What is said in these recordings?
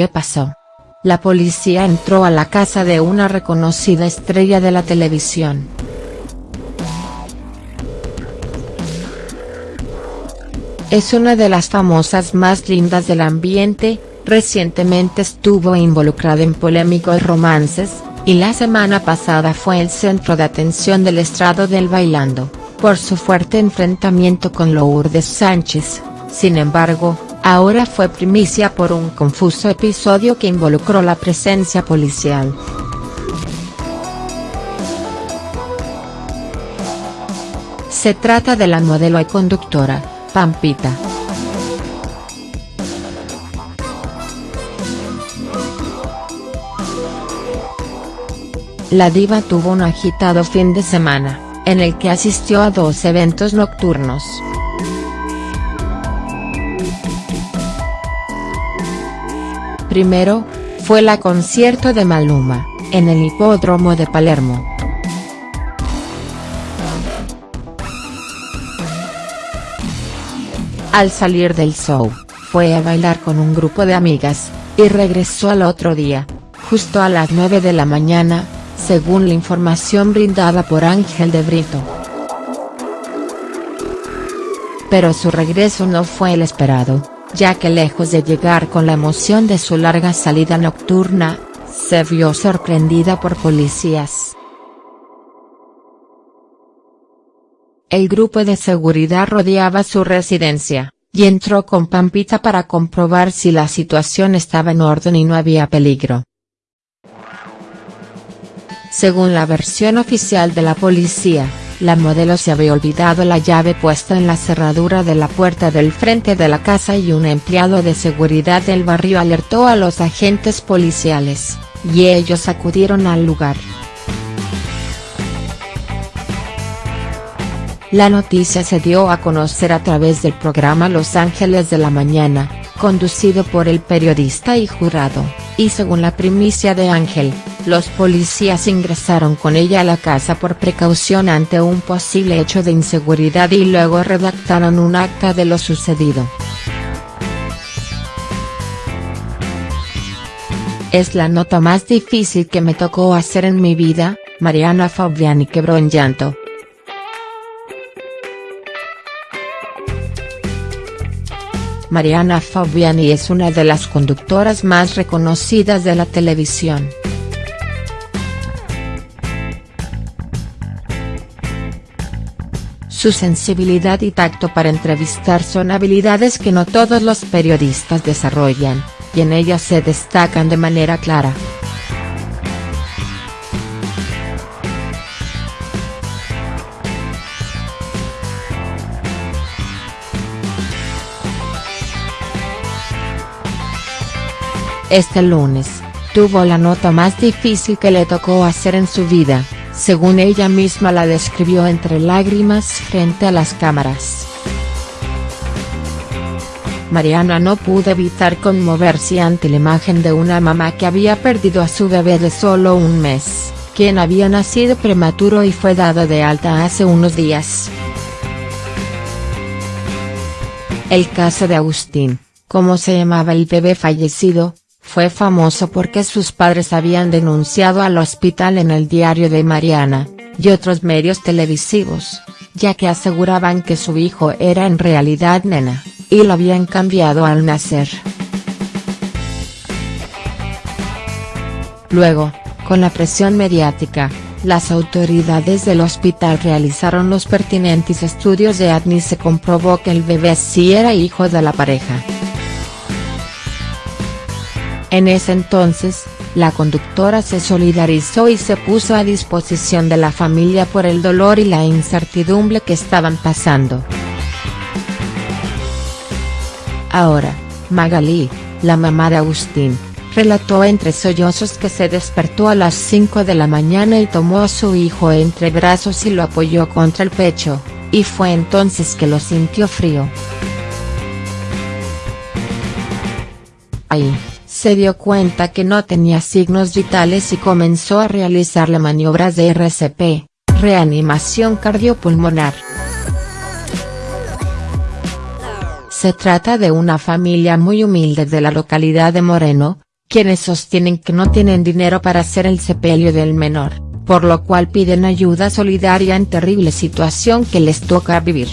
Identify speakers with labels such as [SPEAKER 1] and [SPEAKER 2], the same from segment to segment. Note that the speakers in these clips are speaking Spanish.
[SPEAKER 1] ¿qué pasó? La policía entró a la casa de una reconocida estrella de la televisión. Es una de las famosas más lindas del ambiente, recientemente estuvo involucrada en polémicos romances, y la semana pasada fue el centro de atención del estrado del bailando, por su fuerte enfrentamiento con Lourdes Sánchez, sin embargo, ahora fue primicia por un confuso episodio que involucró la presencia policial. Se trata de la modelo y conductora, Pampita. La diva tuvo un agitado fin de semana, en el que asistió a dos eventos nocturnos. Primero, fue la concierto de Maluma, en el hipódromo de Palermo. Al salir del show, fue a bailar con un grupo de amigas, y regresó al otro día, justo a las 9 de la mañana, según la información brindada por Ángel de Brito. Pero su regreso no fue el esperado, ya que lejos de llegar con la emoción de su larga salida nocturna, se vio sorprendida por policías. El grupo de seguridad rodeaba su residencia, y entró con Pampita para comprobar si la situación estaba en orden y no había peligro. Según la versión oficial de la policía, la modelo se había olvidado la llave puesta en la cerradura de la puerta del frente de la casa y un empleado de seguridad del barrio alertó a los agentes policiales, y ellos acudieron al lugar. La noticia se dio a conocer a través del programa Los Ángeles de la Mañana, conducido por el periodista y jurado, y según la primicia de Ángel, los policías ingresaron con ella a la casa por precaución ante un posible hecho de inseguridad y luego redactaron un acta de lo sucedido. Es la nota más difícil que me tocó hacer en mi vida, Mariana Fabiani quebró en llanto. Mariana Fabiani es una de las conductoras más reconocidas de la televisión. Su sensibilidad y tacto para entrevistar son habilidades que no todos los periodistas desarrollan, y en ellas se destacan de manera clara. Este lunes, tuvo la nota más difícil que le tocó hacer en su vida, según ella misma la describió entre lágrimas frente a las cámaras. Mariana no pudo evitar conmoverse ante la imagen de una mamá que había perdido a su bebé de solo un mes, quien había nacido prematuro y fue dado de alta hace unos días. El caso de Agustín, como se llamaba el bebé fallecido, fue famoso porque sus padres habían denunciado al hospital en el diario de Mariana, y otros medios televisivos, ya que aseguraban que su hijo era en realidad nena, y lo habían cambiado al nacer. Luego, con la presión mediática, las autoridades del hospital realizaron los pertinentes estudios de ADN y se comprobó que el bebé sí era hijo de la pareja. En ese entonces, la conductora se solidarizó y se puso a disposición de la familia por el dolor y la incertidumbre que estaban pasando. Ahora, Magalí, la mamá de Agustín, relató entre sollozos que se despertó a las 5 de la mañana y tomó a su hijo entre brazos y lo apoyó contra el pecho, y fue entonces que lo sintió frío. Ahí se dio cuenta que no tenía signos vitales y comenzó a realizarle maniobras de RCP, reanimación cardiopulmonar. Se trata de una familia muy humilde de la localidad de Moreno, quienes sostienen que no tienen dinero para hacer el sepelio del menor, por lo cual piden ayuda solidaria en terrible situación que les toca vivir.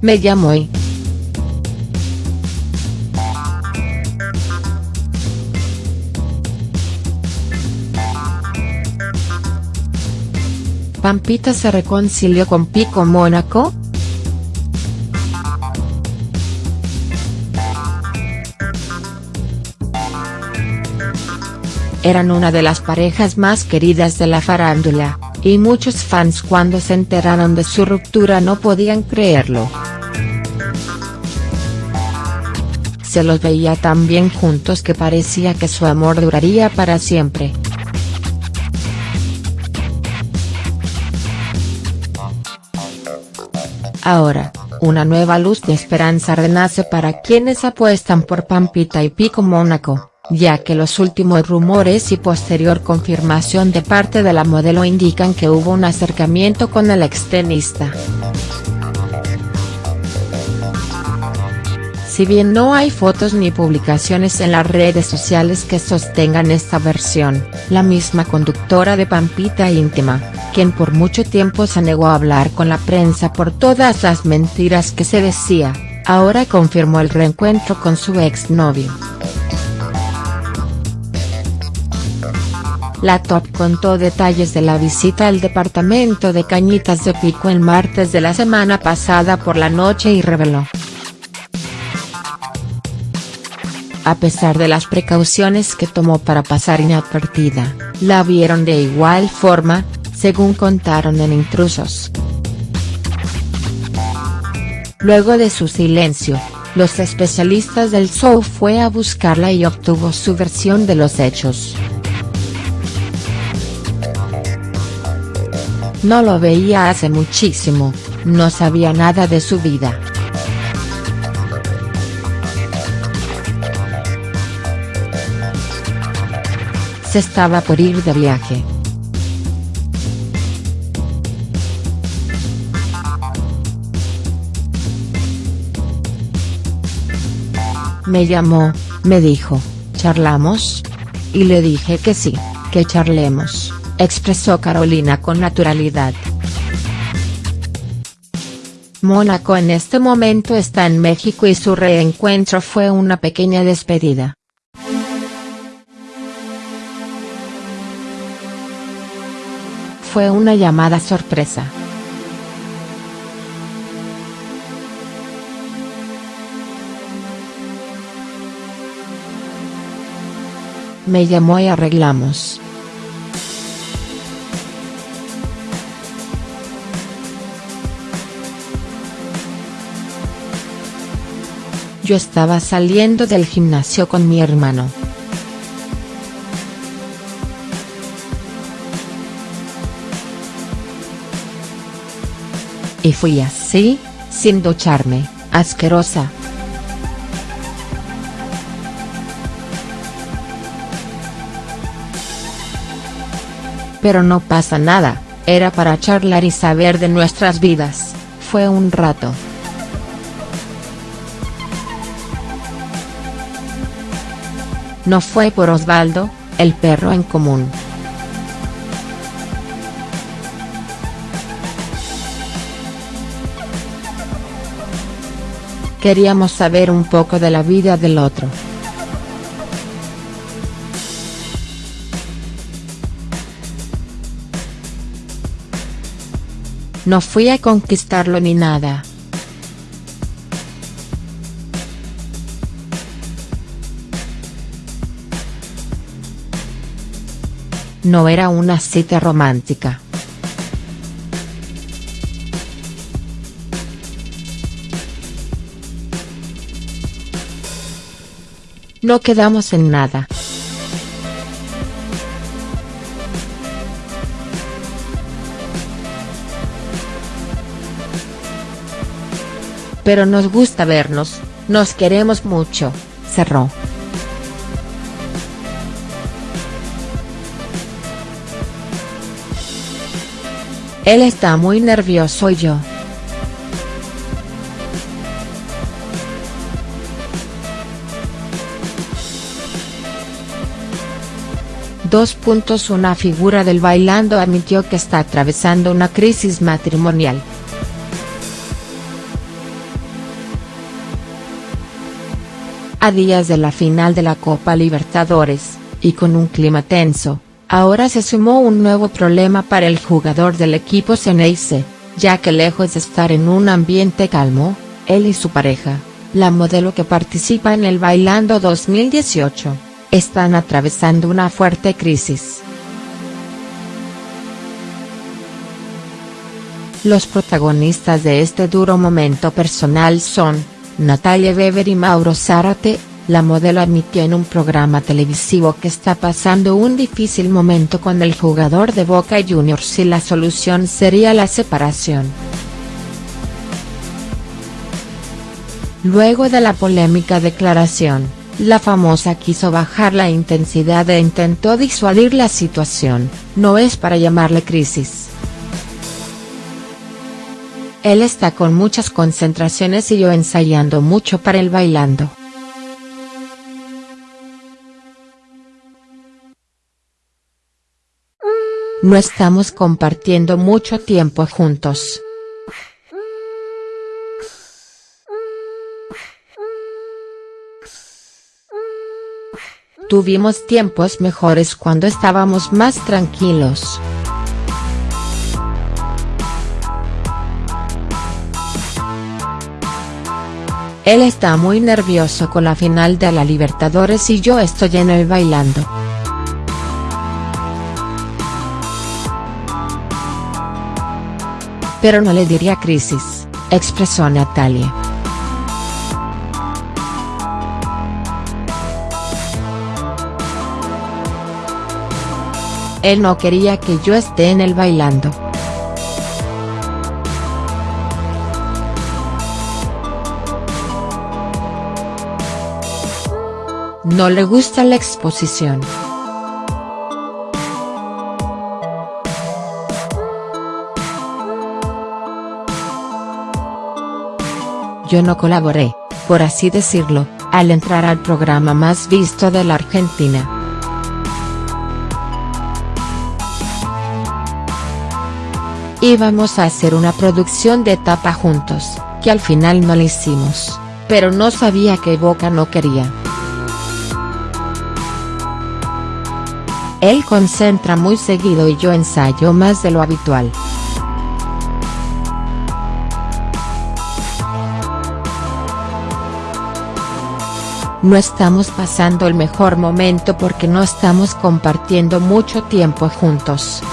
[SPEAKER 1] Me llamo y. Pampita se reconcilió con Pico Mónaco, eran una de las parejas más queridas de la farándula, y muchos fans cuando se enteraron de su ruptura no podían creerlo. Se los veía tan bien juntos que parecía que su amor duraría para siempre. Ahora, una nueva luz de esperanza renace para quienes apuestan por Pampita y Pico Mónaco ya que los últimos rumores y posterior confirmación de parte de la modelo indican que hubo un acercamiento con el extenista. Si bien no hay fotos ni publicaciones en las redes sociales que sostengan esta versión, la misma conductora de Pampita Íntima, quien por mucho tiempo se negó a hablar con la prensa por todas las mentiras que se decía, ahora confirmó el reencuentro con su exnovio. La top contó detalles de la visita al departamento de Cañitas de Pico el martes de la semana pasada por la noche y reveló. A pesar de las precauciones que tomó para pasar inadvertida, la vieron de igual forma, según contaron en Intrusos. Luego de su silencio, los especialistas del show fue a buscarla y obtuvo su versión de los hechos. No lo veía hace muchísimo, no sabía nada de su vida. Estaba por ir de viaje. Me llamó, me dijo, ¿charlamos? Y le dije que sí, que charlemos expresó Carolina con naturalidad. Mónaco en este momento está en México y su reencuentro fue una pequeña despedida. Fue una llamada sorpresa. Me llamó y arreglamos. Yo estaba saliendo del gimnasio con mi hermano. Y fui así, sin ducharme, asquerosa. Pero no pasa nada, era para charlar y saber de nuestras vidas, fue un rato. No fue por Osvaldo, el perro en común. Queríamos saber un poco de la vida del otro. No fui a conquistarlo ni nada. No era una cita romántica. No quedamos en nada. Pero nos gusta vernos, nos queremos mucho, cerró. Él está muy nervioso y yo. Dos puntos Una figura del bailando admitió que está atravesando una crisis matrimonial. A días de la final de la Copa Libertadores, y con un clima tenso, ahora se sumó un nuevo problema para el jugador del equipo Ceneice, ya que lejos de estar en un ambiente calmo, él y su pareja, la modelo que participa en el Bailando 2018, están atravesando una fuerte crisis. Los protagonistas de este duro momento personal son, Natalia Weber y Mauro Zárate, la modelo admitió en un programa televisivo que está pasando un difícil momento con el jugador de Boca Juniors y la solución sería la separación. Luego de la polémica declaración, la famosa quiso bajar la intensidad e intentó disuadir la situación, no es para llamarle crisis. Él está con muchas concentraciones y yo ensayando mucho para el bailando. No estamos compartiendo mucho tiempo juntos. Tuvimos tiempos mejores cuando estábamos más tranquilos. Él está muy nervioso con la final de la Libertadores y yo estoy en el bailando. Pero no le diría crisis, expresó Natalia. Él no quería que yo esté en el bailando. No le gusta la exposición. Yo no colaboré, por así decirlo, al entrar al programa más visto de la Argentina. Íbamos a hacer una producción de etapa juntos, que al final no la hicimos, pero no sabía que Boca no quería. Él concentra muy seguido y yo ensayo más de lo habitual. No estamos pasando el mejor momento porque no estamos compartiendo mucho tiempo juntos.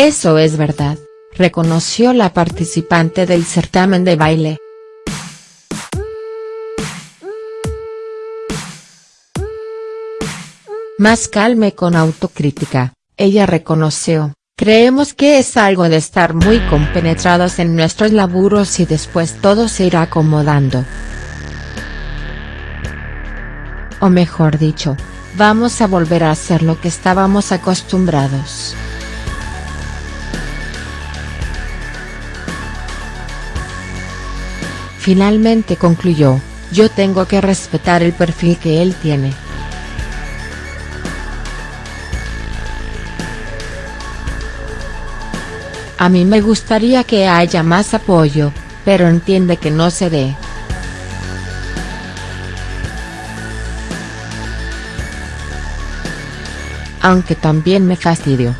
[SPEAKER 1] Eso es verdad, reconoció la participante del certamen de baile. Más calme con autocrítica, ella reconoció, creemos que es algo de estar muy compenetrados en nuestros laburos y después todo se irá acomodando. O mejor dicho, vamos a volver a hacer lo que estábamos acostumbrados. Finalmente concluyó, yo tengo que respetar el perfil que él tiene. A mí me gustaría que haya más apoyo, pero entiende que no se dé. Aunque también me fastidio.